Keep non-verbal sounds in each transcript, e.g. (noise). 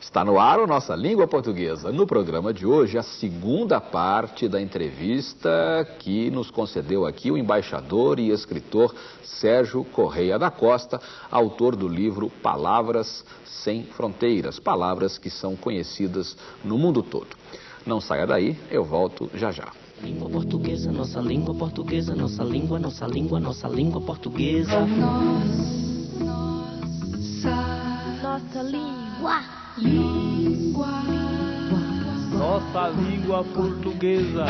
Está no ar o Nossa Língua Portuguesa. No programa de hoje, a segunda parte da entrevista que nos concedeu aqui o embaixador e escritor Sérgio Correia da Costa, autor do livro Palavras Sem Fronteiras, palavras que são conhecidas no mundo todo. Não saia daí, eu volto já já. Língua portuguesa, nossa língua portuguesa, nossa língua, nossa língua, nossa língua portuguesa. Nossa língua. Língua. Nossa língua. Nossa língua portuguesa,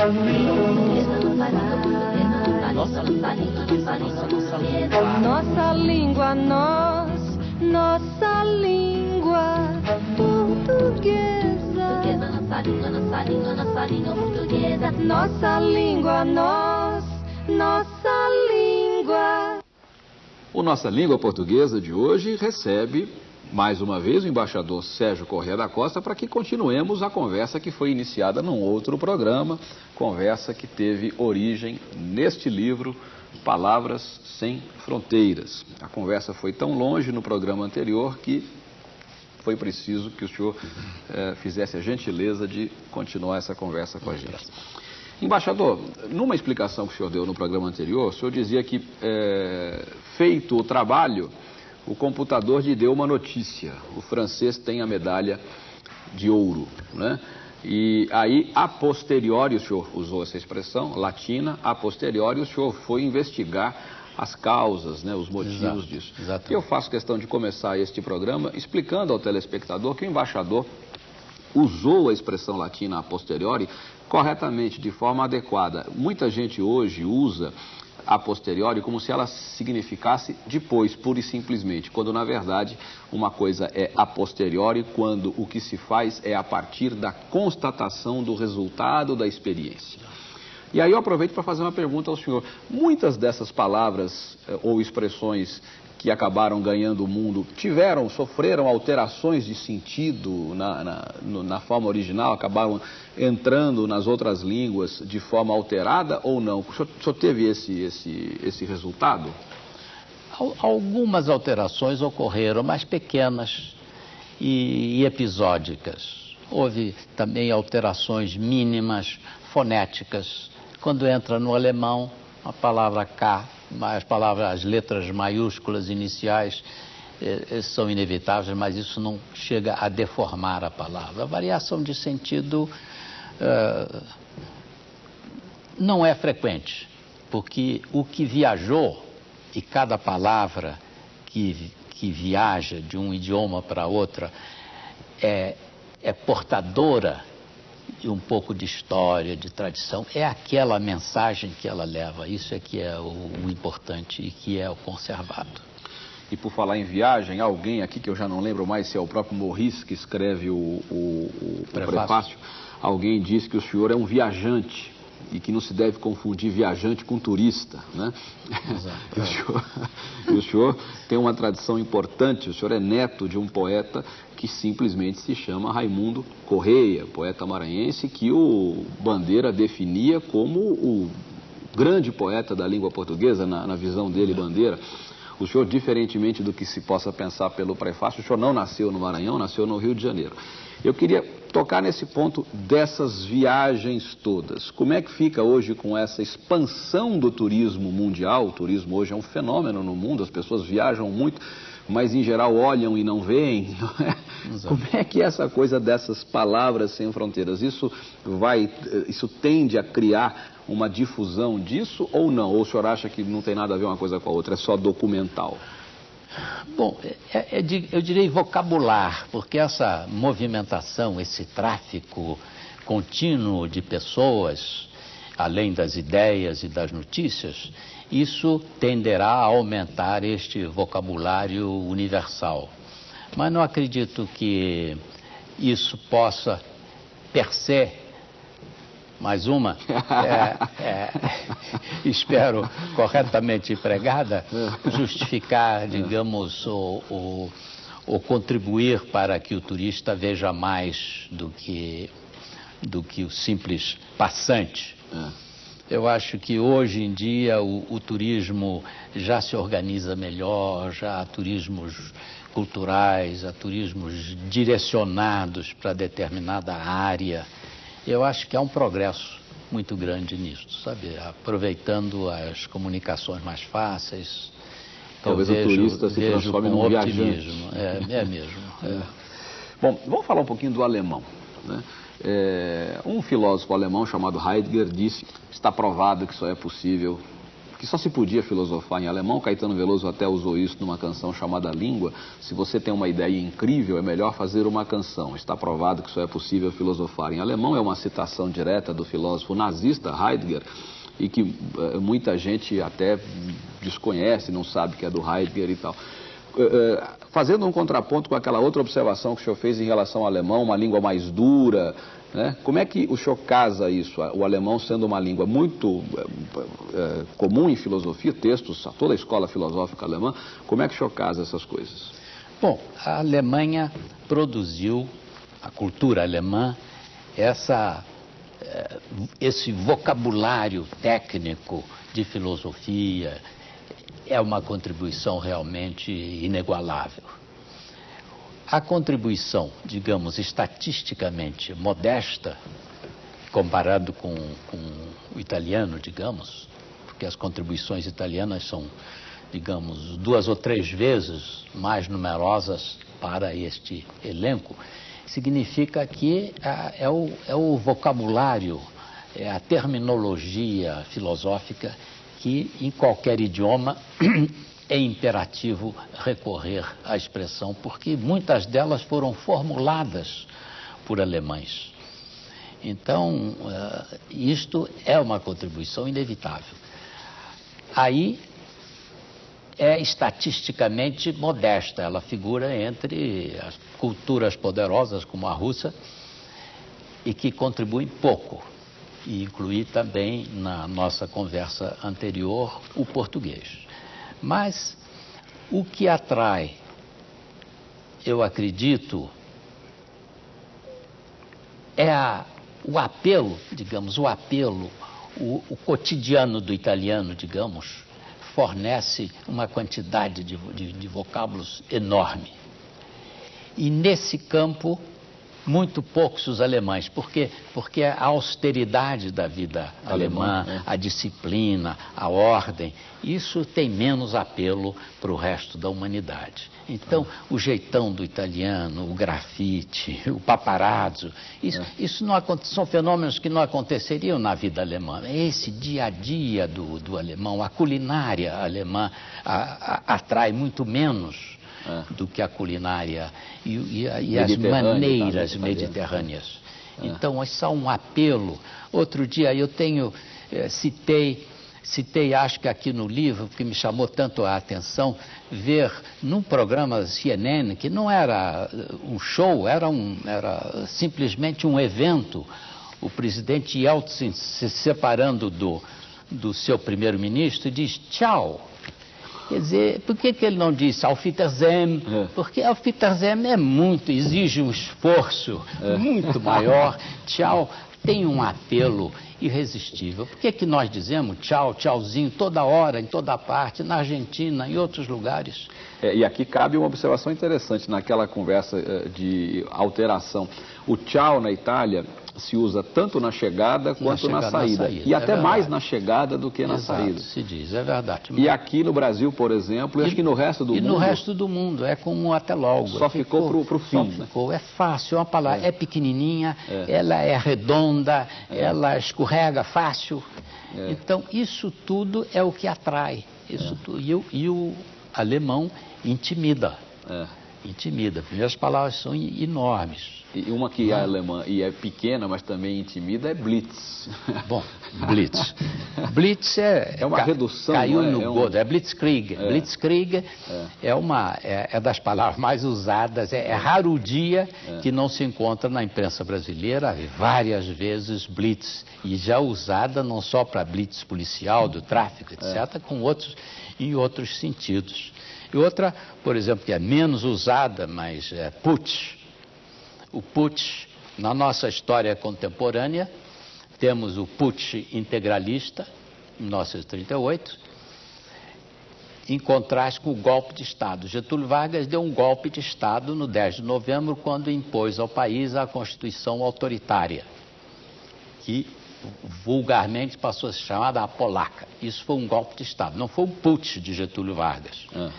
nossa, nossa língua. Nossa língua, nós. Nossa língua portuguesa. Nossa língua, nossa língua, nossa língua portuguesa. Nossa língua, nós. Nossa língua. O Nossa Língua Portuguesa de hoje recebe, mais uma vez, o embaixador Sérgio Correia da Costa para que continuemos a conversa que foi iniciada num outro programa, conversa que teve origem neste livro, Palavras Sem Fronteiras. A conversa foi tão longe no programa anterior que foi preciso que o senhor eh, fizesse a gentileza de continuar essa conversa com a gente. Embaixador, numa explicação que o senhor deu no programa anterior, o senhor dizia que, é, feito o trabalho, o computador lhe deu uma notícia. O francês tem a medalha de ouro, né? E aí, a posteriori, o senhor usou essa expressão latina, a posteriori, o senhor foi investigar as causas, né, os motivos Exato, disso. exatamente. E eu faço questão de começar este programa explicando ao telespectador que o embaixador usou a expressão latina a posteriori corretamente, de forma adequada. Muita gente hoje usa a posteriori como se ela significasse depois, pura e simplesmente, quando na verdade uma coisa é a posteriori quando o que se faz é a partir da constatação do resultado da experiência. E aí eu aproveito para fazer uma pergunta ao senhor. Muitas dessas palavras eh, ou expressões que acabaram ganhando o mundo tiveram, sofreram alterações de sentido na, na, na forma original, acabaram entrando nas outras línguas de forma alterada ou não? O senhor, o senhor teve esse, esse, esse resultado? Al- Algumas alterações ocorreram, mas pequenas e, e episódicas. Houve também alterações mínimas, fonéticas. Quando entra no alemão, a palavra K, as palavras, as letras maiúsculas iniciais eh, eh, são inevitáveis, mas isso não chega a deformar a palavra. A variação de sentido eh, não é frequente, porque o que viajou e cada palavra que, que viaja de um idioma para outra é, é portadora de um pouco de história, de tradição, é aquela mensagem que ela leva. Isso é que é o, o importante e que é o conservado. E por falar em viagem, alguém aqui, que eu já não lembro mais se é o próprio Morris que escreve o, o- o- Prefácio. prefácio, alguém disse que o senhor é um viajante e que não se deve confundir viajante com turista, né? (laughs) E o, senhor, o senhor tem uma tradição importante, o senhor é neto de um poeta que simplesmente se chama Raimundo Correia, poeta maranhense que o Bandeira definia como o grande poeta da língua portuguesa, na, na visão dele, Bandeira. O senhor, diferentemente do que se possa pensar pelo prefácio, o senhor não nasceu no Maranhão, nasceu no Rio de Janeiro. Eu queria tocar nesse ponto dessas viagens todas. Como é que fica hoje com essa expansão do turismo mundial? O turismo hoje é um fenômeno no mundo, as pessoas viajam muito, mas em geral olham e não veem. (laughs) não é? Como é que é essa coisa dessas palavras sem fronteiras? Isso vai, eh, isso tende a criar uma difusão disso ou não? Ou o senhor acha que não tem nada a ver uma coisa com a outra, é só documental? Bom, é- é de- eu direi vocabular, porque essa movimentação, esse tráfico contínuo de pessoas, além das ideias e das notícias, isso tenderá a aumentar este vocabulário universal. Mas não acredito que isso possa, per se, mais uma, (laughs) é, é, espero corretamente empregada, justificar, digamos, o, o, o contribuir para que o turista veja mais do que, do que o simples passante. Eu acho que hoje em dia o, o turismo já se organiza melhor, já há turismos culturais, a turismos direcionados para determinada área. Eu acho que há um progresso muito grande nisso, sabe? Aproveitando as comunicações mais fáceis. Talvez o turista se transforme num viajante. É, é mesmo. (laughs) é. Bom, vamos falar um pouquinho do alemão. né? É, um filósofo alemão chamado Heidegger disse que está provado que só é possível, que só se podia filosofar em alemão. Caetano Veloso até usou isso numa canção chamada Língua. Se você tem uma ideia incrível, é melhor fazer uma canção. Está provado que só é possível filosofar em alemão. É uma citação direta do filósofo nazista Heidegger e que eh, muita gente até desconhece, não sabe que é do Heidegger e tal. Eh, eh, fazendo um contraponto com aquela outra observação que o senhor fez em relação ao alemão, uma língua mais dura, né? como é que o senhor casa isso, o alemão sendo uma língua muito eh, comum em filosofia, textos, toda a escola filosófica alemã, como é que o senhor casa essas coisas? Bom, a Alemanha produziu, a cultura alemã, essa, eh, esse vocabulário técnico de filosofia, é uma contribuição realmente inigualável. A contribuição, digamos, estatisticamente modesta, comparado com, com o italiano, digamos, porque as contribuições italianas são, digamos, duas ou três vezes mais numerosas para este elenco, significa que ah, é, o, é o vocabulário, é a terminologia filosófica que em qualquer idioma (clears throat) é imperativo recorrer à expressão, porque muitas delas foram formuladas por alemães. Então, eh, isto é uma contribuição inevitável. Aí é estatisticamente modesta, ela figura entre as culturas poderosas como a russa e que contribuem pouco e incluir também na nossa conversa anterior o português. Mas o que atrai, eu acredito, é a, o apelo, digamos, o apelo, o, o, cotidiano do italiano, digamos, fornece uma quantidade de, de, de vocábulos enorme. E nesse campo muito poucos os alemães. Por quê? Porque a austeridade da vida alemã, Alemã, é. a disciplina, a ordem, isso tem menos apelo para o resto da humanidade. Então, o jeitão do italiano, o grafite, (laughs) o paparazzo, isso, isso não são fenômenos que não aconteceriam na vida alemã. É Esse dia a dia do, do alemão, a culinária alemã a- a- atrai muito menos É. do que a culinária e, e e as Mediterrânea, maneiras tá, mediterrâneas. Então, isso é um apelo. Outro dia eu tenho, eh, citei, citei, acho que aqui no livro, que me chamou tanto a atenção, ver num programa CNN, que não era eh, um show, era, um, era simplesmente um evento, o presidente Yeltsin se separando do, do seu primeiro-ministro diz tchau. Quer dizer, por que, que ele não disse Wiedersehen? É. Porque Wiedersehen é muito, exige um esforço É. muito maior. (laughs) Tchau tem um apelo irresistível. Por que, que nós dizemos tchau, tchauzinho, toda hora, em toda parte, na Argentina, em outros lugares? É, e aqui cabe uma observação interessante naquela conversa eh, de alteração. O tchau na Itália se usa tanto na chegada quanto na, chegada, na saída. saída, E é até verdade. mais na chegada do que na Exato, saída. se diz, é verdade. E aqui no Brasil, por exemplo, e acho que no resto do e mundo. no resto do mundo, é como até logo. Só ficou pro só fim, né? ficou. É fácil, é uma palavra, é, pequenininha, É. ela é redonda, ela escorrega fácil. É. Então, isso tudo é o que atrai. Isso tudo. E, o- e o alemão intimida, É. intimida. As palavras são enormes. E uma que é alemã e é pequena, mas também intimida, é Blitz. (laughs) Bom, Blitz. Blitz é, É uma ca- redução, Caiu é? no É um- godo, é Blitzkrieg. É. Blitzkrieg é. uma é, é das palavras mais usadas. É, é raro o dia que não se encontra na imprensa brasileira várias vezes Blitz e já usada não só para Blitz policial do tráfico, etc., com outros em outros sentidos. E outra, por exemplo, que é menos usada, mas é Putsch. O Putsch, na nossa história contemporânea, temos o Putsch integralista, em 1938, em contraste com o golpe de Estado. Getúlio Vargas deu um golpe de Estado no 10 de novembro, quando impôs ao país a Constituição autoritária, que vulgarmente passou a se chamar da polaca. Isso foi um golpe de Estado, não foi um putsch de Getúlio Vargas. Ah.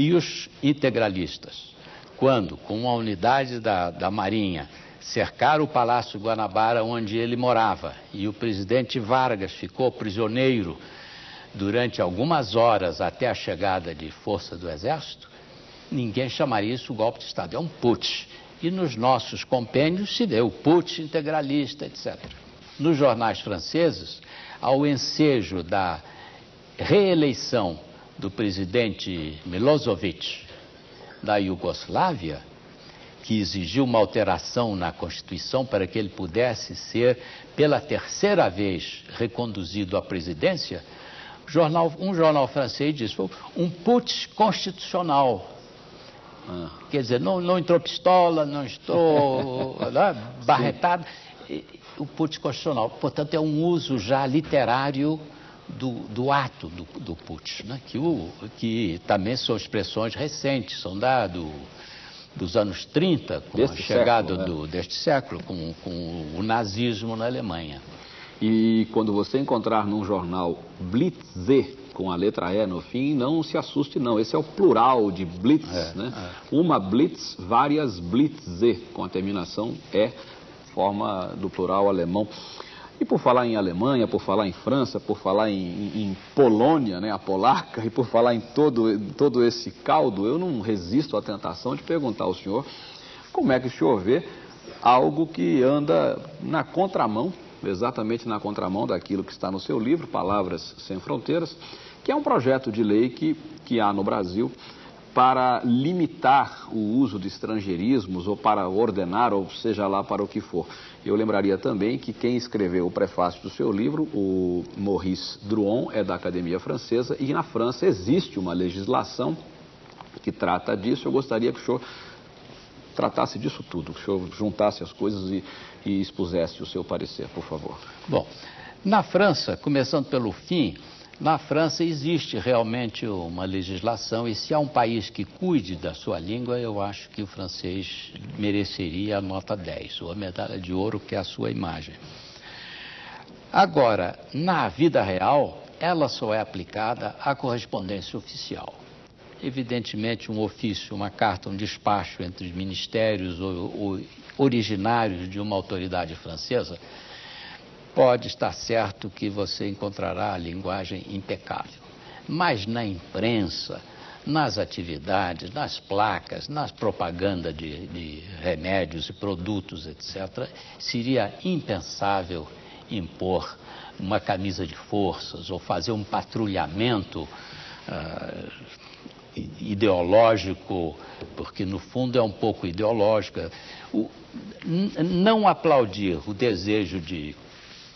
E os integralistas, quando, com uma unidade da, da Marinha, cercaram o Palácio Guanabara, onde ele morava, e o presidente Vargas ficou prisioneiro durante algumas horas até a chegada de força do Exército, ninguém chamaria isso golpe de Estado, é um putsch. E nos nossos compêndios se o putsch integralista, etc. Nos jornais franceses, ao ensejo da reeleição do presidente Milosevic da Iugoslávia, que exigiu uma alteração na Constituição para que ele pudesse ser, pela terceira vez, reconduzido à presidência, jornal, um jornal francês disse, um putsch constitucional. Ah. Quer dizer, não, não entrou pistola, não estou (laughs) né, barretado. O putsch constitucional, portanto, é um uso já literário do, do ato do, do putsch, né? que, o, que também são expressões recentes, são da, do, dos anos 30, com Deste a chegada século, né? do, deste século, com, com o nazismo na Alemanha. E quando você encontrar num jornal Blitze, com a letra E no fim, não se assuste não. Esse é o plural de Blitz, É, né? Uma Blitz, várias Blitze, com a terminação E, forma do plural alemão. E por falar em Alemanha, por falar em França, por falar em, em- em Polônia, né, a polaca, (laughs) e por falar em todo, todo esse caldo, eu não resisto à tentação de perguntar ao senhor como é que o senhor vê algo que anda na contramão, exatamente na contramão daquilo que está no seu livro, Palavras Sem Fronteiras, que é um projeto de lei que, que há no Brasil para limitar o uso de estrangeirismos ou para ordenar, ou seja lá para o que for. Eu lembraria também que quem escreveu o prefácio do seu livro, o Maurice Druon, é da Academia Francesa e na França existe uma legislação que trata disso. Eu gostaria que o senhor tratasse disso tudo, que o senhor juntasse as coisas e, e expusesse o seu parecer, por favor. Bom, na França, começando pelo fim, na França existe realmente uma legislação e se há um país que cuide da sua língua, eu acho que o francês mereceria a nota 10, ou a medalha de ouro, que é a sua imagem. Agora, na vida real, ela só é aplicada à correspondência oficial. Evidentemente, um ofício, uma carta, um despacho entre os ministérios ou, ou originários de uma autoridade francesa, pode estar certo que você encontrará a linguagem impecável. Mas na imprensa, nas atividades, nas placas, nas propagandas de, de remédios e produtos, etc., seria impensável impor uma camisa de forças ou fazer um patrulhamento i- ideológico, porque no fundo é um pouco ideológico. O- não aplaudir o desejo de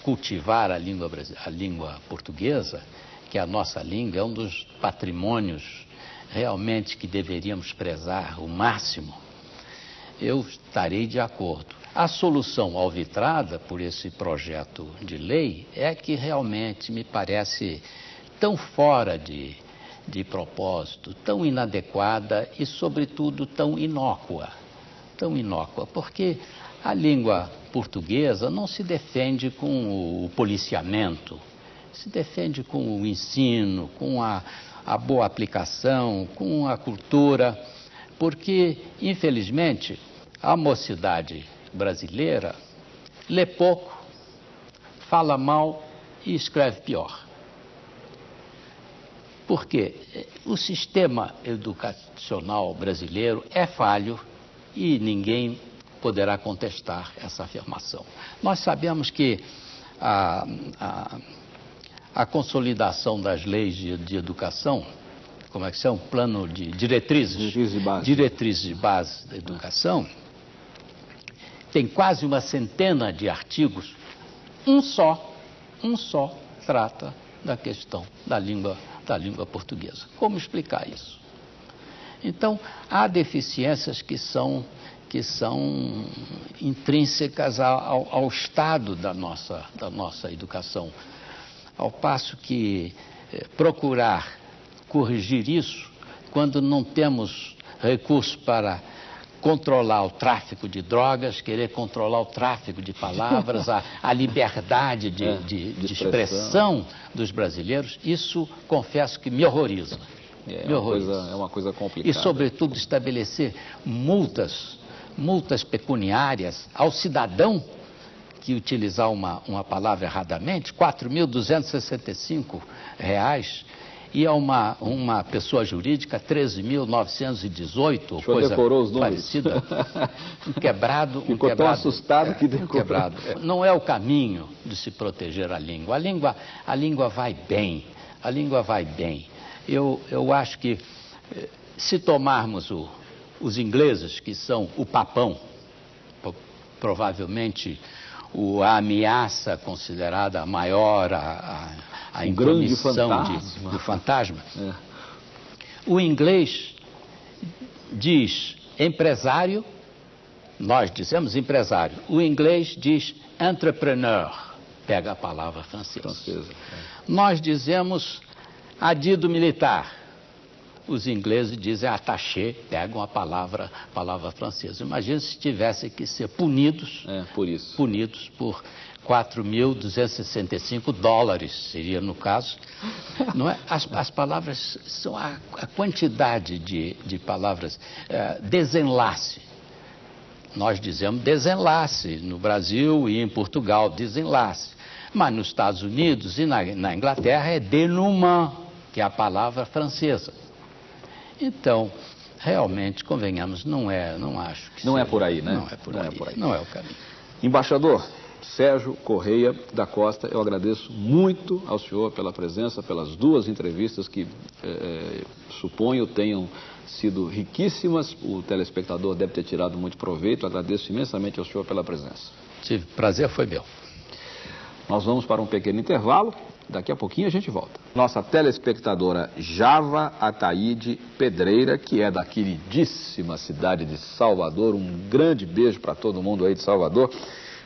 cultivar a língua, a língua portuguesa, que a nossa língua, é um dos patrimônios realmente que deveríamos prezar o máximo, eu estarei de acordo. A solução alvitrada por esse projeto de lei é que realmente me parece tão fora de, de propósito, tão inadequada e, sobretudo, tão inócua. Tão inócua, porque a língua portuguesa não se defende com o policiamento, se defende com o ensino, com a, a boa aplicação, com a cultura, porque, infelizmente, a mocidade brasileira lê pouco, fala mal e escreve pior. Por quê? O sistema educacional brasileiro é falho e ninguém poderá contestar essa afirmação. Nós sabemos que a, a, a consolidação das leis de, de educação, como é que são? Plano de diretrizes, Diretrizes de base. diretrizes de base da educação, tem quase uma centena de artigos, um só, um só trata da questão da língua, da língua portuguesa. Como explicar isso? Então, há deficiências que são, que são intrínsecas ao, ao- estado da nossa, da nossa educação. Ao passo que eh, procurar corrigir isso quando não temos recursos para controlar o tráfico de drogas, querer controlar o tráfico de palavras, a, a liberdade de, (laughs) É, de- de de expressão dos brasileiros, isso confesso que me horroriza. É me uma, horroriza. coisa, é uma coisa complicada. E, sobretudo, estabelecer multas, multas pecuniárias ao cidadão que utilizar uma, uma palavra erradamente, 4.265 reais, e a uma, uma pessoa jurídica, 13.918, ou O senhor coisa decorou os números? parecida. Um quebrado, um Ficou tão quebrado, assustado que um decorou. quebrado. Não é o caminho de se proteger a língua. A língua, a língua vai bem, a língua vai bem. Eu, eu acho que eh, se tomarmos o- os ingleses, que são o papão, provavelmente o, a ameaça considerada maior, a, a, a Um intromissão de- do fantasma, (laughs) É. o inglês diz empresário, nós dizemos empresário. O inglês diz entrepreneur, pega a palavra francesa. Francesa. Nós dizemos adido militar. Os ingleses dizem attaché, pegam a palavra, palavra francesa. Imagina se tivessem que ser punidos, É, por isso. punidos por 4.265 dólares, seria no caso. Não é? as, as palavras são a, a quantidade de, de palavras. eh, desenlace. Nós dizemos desenlace no Brasil e em Portugal, desenlace. Mas nos Estados Unidos e na, na Inglaterra é denouement, que é a palavra francesa. Então, realmente, convenhamos, não é, não acho que Não é seja- por aí, né? Não é por, Não é aí, por aí. não é o caminho. Embaixador Sérgio Correia da Costa, eu agradeço muito ao senhor pela presença, pelas duas entrevistas que eh, suponho tenham sido riquíssimas. O telespectador deve ter tirado muito proveito. Agradeço imensamente ao senhor pela presença. Tive prazer, foi meu. Nós vamos para um pequeno intervalo. Daqui a pouquinho a gente volta. Nossa telespectadora Java Ataíde Pedreira, que é da queridíssima cidade de Salvador, um grande beijo para todo mundo aí de Salvador,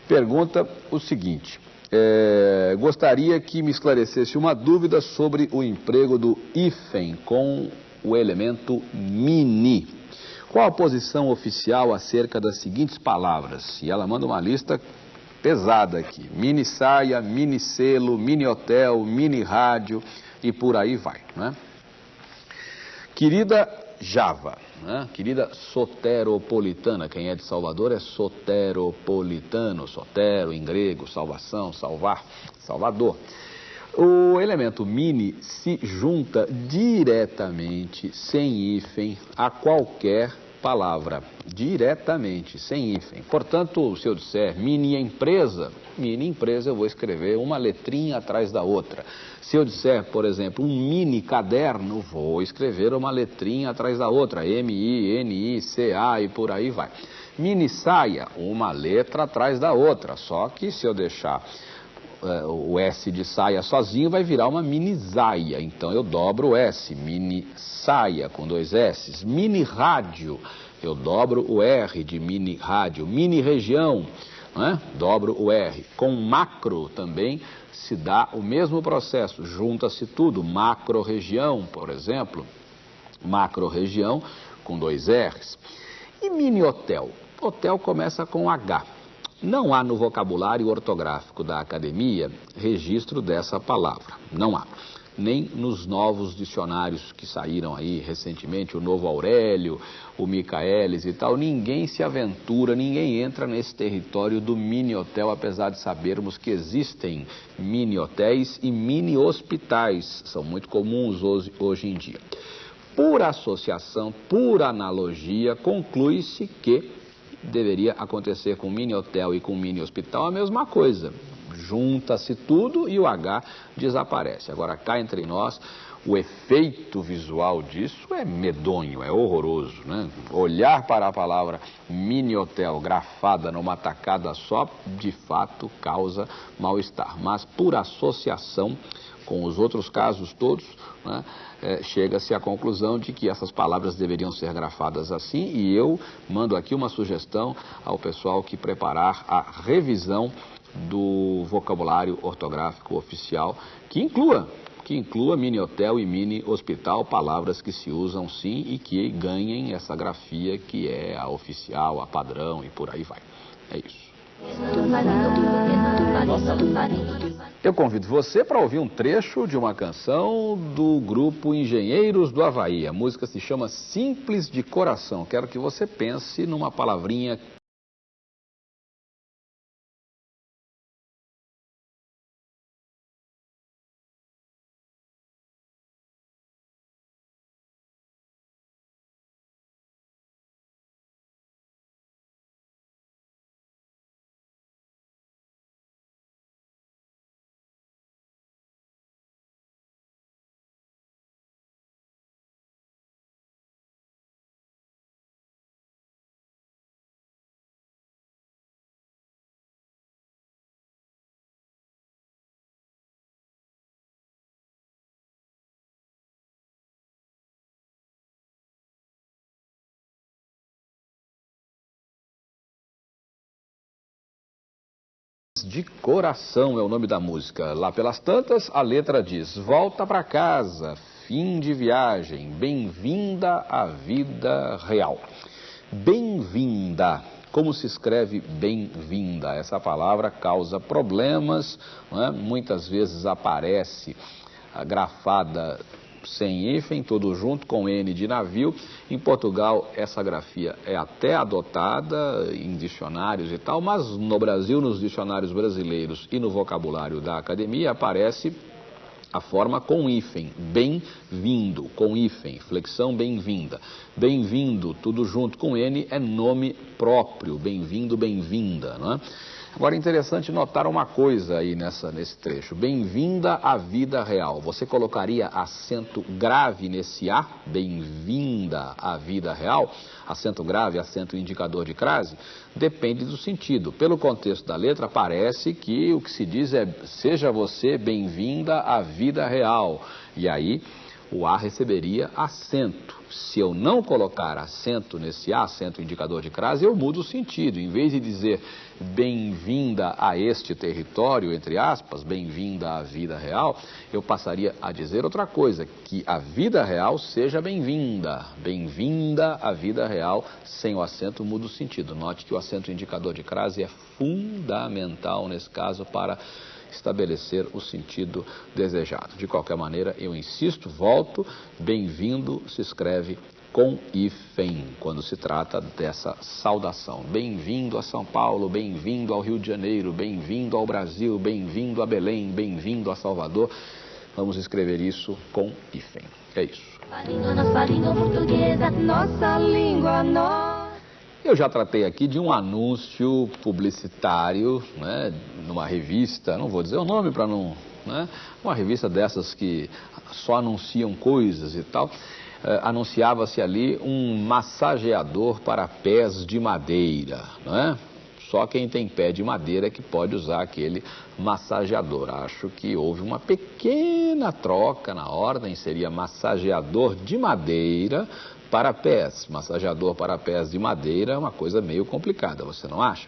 pergunta o seguinte: é, gostaria que me esclarecesse uma dúvida sobre o emprego do hífen com o elemento mini. Qual a posição oficial acerca das seguintes palavras? E ela manda uma lista pesada aqui. Mini saia, mini selo, mini hotel, mini rádio e por aí vai. Né? Querida Java, né? querida soteropolitana, quem é de Salvador é soteropolitano, sotero em grego, salvação, salvar, Salvador. O elemento mini se junta diretamente, sem hífen, a qualquer palavra. Diretamente, sem hífen. Portanto, se eu disser mini empresa, mini empresa, eu vou escrever uma letrinha atrás da outra. Se eu disser, por exemplo, um mini caderno, vou escrever uma letrinha atrás da outra. M-I-N-I-C-A e por aí vai. Mini saia, uma letra atrás da outra. Só que se eu deixar o S de saia sozinho vai virar uma mini saia. Então eu dobro o S, mini saia com dois S. Mini rádio, eu dobro o R de mini rádio. Mini região, né? dobro o R. Com macro também se dá o mesmo processo, junta-se tudo. Macro região, por exemplo, macro região com dois R's. E mini hotel? Hotel começa com H. Não há no vocabulário ortográfico da academia registro dessa palavra. Não há. Nem nos novos dicionários que saíram aí recentemente, o Novo Aurélio, o Micaelis e tal, ninguém se aventura, ninguém entra nesse território do mini hotel, apesar de sabermos que existem mini hotéis e mini hospitais, são muito comuns hoje, hoje em dia. Por associação, por analogia, conclui-se que deveria acontecer com mini hotel e com mini hospital a mesma coisa. Junta-se tudo e o H desaparece. Agora, cá entre nós, o efeito visual disso é medonho, é horroroso. Né? Olhar para a palavra mini hotel grafada numa tacada só, de fato, causa mal-estar. Mas por associação com os outros casos todos, né, é, chega-se à conclusão de que essas palavras deveriam ser grafadas assim e eu mando aqui uma sugestão ao pessoal que preparar a revisão do vocabulário ortográfico oficial que inclua que inclua mini hotel e mini hospital, palavras que se usam sim e que ganhem essa grafia que é a oficial, a padrão e por aí vai. É isso. Eu convido você para ouvir um trecho de uma canção do grupo Engenheiros do Havaí. A música se chama Simples de Coração. Quero que você pense numa palavrinha de coração é o nome da música. Lá pelas tantas, a letra diz: Volta para casa, fim de viagem, bem-vinda à vida real. Bem-vinda. Como se escreve bem-vinda? Essa palavra causa problemas, é? muitas vezes aparece grafada sem hífen, tudo junto com N de navio. Em Portugal, essa grafia é até adotada em dicionários e tal, mas no Brasil, nos dicionários brasileiros e no vocabulário da academia, aparece a forma com hífen, bem-vindo, com hífen, flexão bem-vinda. Bem-vindo, tudo junto com N, é nome próprio, bem-vindo, bem-vinda, não é? Agora, é interessante notar uma coisa aí nessa, nesse trecho. Bem-vinda à vida real. Você colocaria acento grave nesse A? Bem-vinda à vida real? Acento grave, acento indicador de crase? Depende do sentido. Pelo contexto da letra, parece que o que se diz é seja você bem-vinda à vida real. E aí o A receberia acento. Se eu não colocar acento nesse A, acento indicador de crase, eu mudo o sentido. Em vez de dizer bem-vinda a este território, entre aspas, bem-vinda à vida real, eu passaria a dizer outra coisa, que a vida real seja bem-vinda. Bem-vinda à vida real, sem o acento muda o sentido. Note que o acento indicador de crase é fundamental nesse caso para estabelecer o sentido desejado. De qualquer maneira, eu insisto, volto, bem-vindo se escreve com hífen, quando se trata dessa saudação. Bem-vindo a São Paulo, bem-vindo ao Rio de Janeiro, bem-vindo ao Brasil, bem-vindo a Belém, bem-vindo a Salvador. Vamos escrever isso com hífen. É isso. Nossa língua portuguesa, nossa língua, nossa. Eu já tratei aqui de um anúncio publicitário, né, numa revista, não vou dizer o nome para não, né, uma revista dessas que só anunciam coisas e tal. Eh, anunciava-se ali um massageador para pés de madeira, não é? Só quem tem pé de madeira que pode usar aquele massageador. Acho que houve uma pequena troca na ordem, seria massageador de madeira para pés, massageador para pés de madeira é uma coisa meio complicada, você não acha?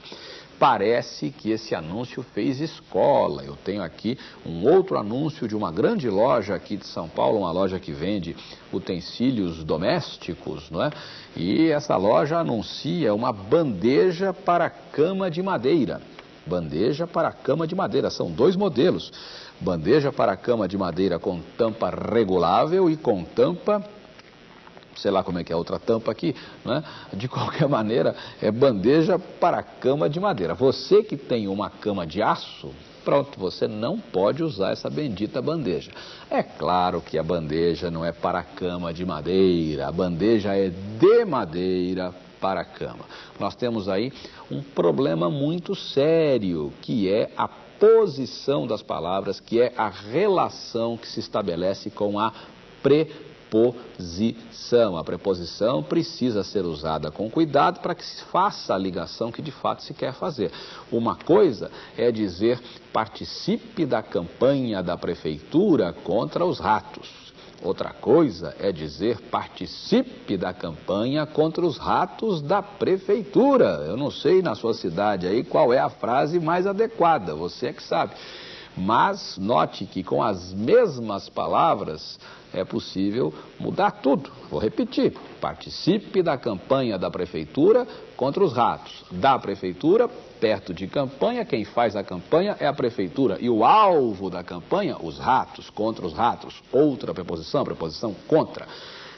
Parece que esse anúncio fez escola. Eu tenho aqui um outro anúncio de uma grande loja aqui de São Paulo, uma loja que vende utensílios domésticos, não é? E essa loja anuncia uma bandeja para cama de madeira. Bandeja para cama de madeira, são dois modelos. Bandeja para cama de madeira com tampa regulável e com tampa sei lá como é que é a outra tampa aqui, né? de qualquer (laughs) maneira, é bandeja para cama de madeira. Você que tem uma cama de aço, pronto, você não pode usar essa bendita bandeja. É claro que a bandeja não é para cama de madeira, a bandeja é de madeira para a cama. Nós temos aí um problema muito sério, que é a posição das palavras, que é a relação que se estabelece com a pre preposição. A preposição precisa ser usada com cuidado para que se faça a ligação que de fato se quer fazer. Uma coisa é dizer participe da campanha da prefeitura contra os ratos. Outra coisa é dizer participe da campanha contra os ratos da prefeitura. Eu não sei na sua cidade aí qual é a frase mais adequada, você é que sabe. Mas note que com as mesmas palavras é possível mudar tudo. Vou repetir: participe da campanha da prefeitura contra os ratos. Da prefeitura, perto de campanha, quem faz a campanha é a prefeitura. E o alvo da campanha, os ratos, contra os ratos. Outra preposição, preposição contra.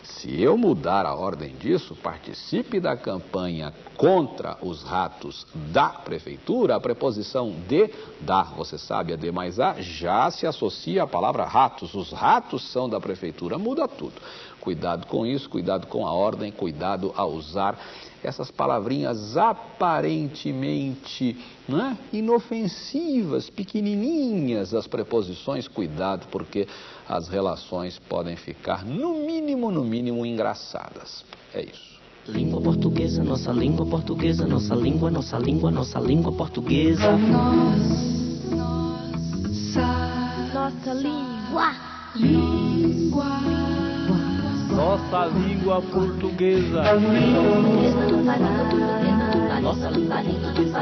Se eu mudar a ordem disso, participe da campanha contra os ratos da prefeitura, a preposição de, da, você sabe, a de mais a, já se associa à palavra ratos. Os ratos são da prefeitura, muda tudo. Cuidado com isso, cuidado com a ordem, cuidado a usar essas palavrinhas aparentemente é? inofensivas, pequenininhas, as preposições, cuidado, porque as relações podem ficar, no mínimo, no mínimo, engraçadas. É isso. Língua portuguesa, nossa língua portuguesa, nossa língua, nossa língua, nossa língua portuguesa. Nossa Nossa língua portuguesa. Nossa língua, nossa língua,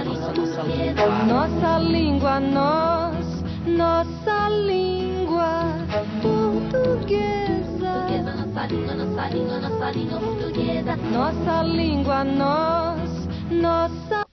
nossa língua, Nossa língua, nós. Nossa língua portuguesa. nossa língua, nossa língua, nossa língua portuguesa. Nossa língua, nós. Nossa